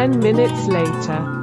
Ten minutes later.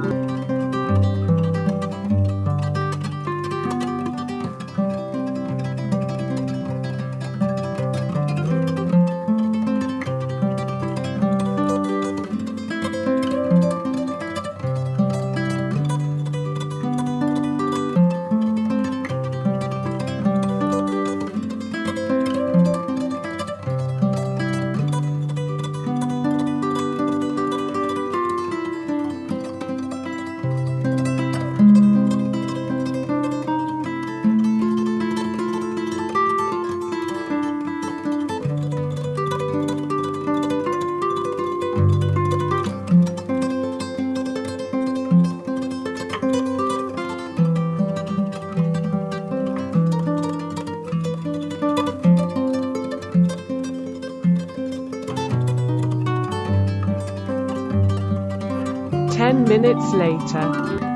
Ten minutes later.